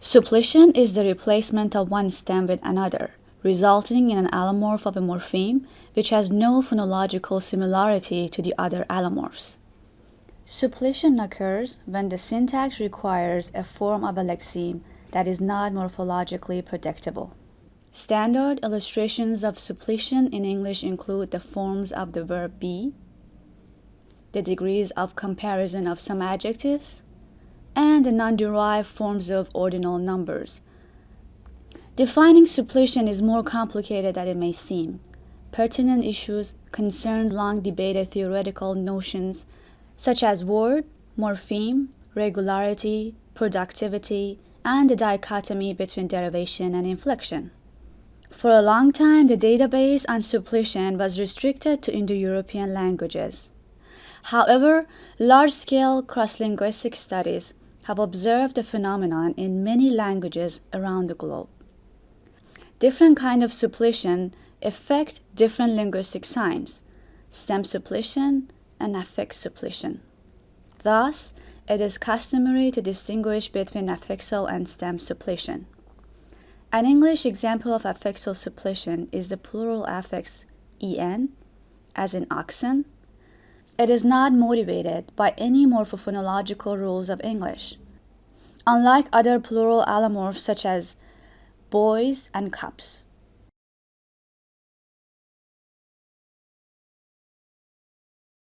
Suppletion is the replacement of one stem with another, resulting in an allomorph of a morpheme which has no phonological similarity to the other allomorphs. Suppletion occurs when the syntax requires a form of a lexeme that is not morphologically predictable. Standard illustrations of suppletion in English include the forms of the verb be, the degrees of comparison of some adjectives, and the non-derived forms of ordinal numbers. Defining suppletion is more complicated than it may seem. Pertinent issues concern long debated theoretical notions such as word, morpheme, regularity, productivity, and the dichotomy between derivation and inflection. For a long time, the database on suppletion was restricted to Indo-European languages. However, large-scale cross-linguistic studies have observed the phenomenon in many languages around the globe. Different kind of suppletion affect different linguistic signs, stem suppletion and affix suppletion. Thus, it is customary to distinguish between affixal and stem suppletion. An English example of affixal suppletion is the plural affix en, as in oxen. It is not motivated by any morphophonological rules of English. Unlike other plural allomorphs such as boys and cups.